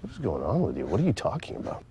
What is going on with you? What are you talking about?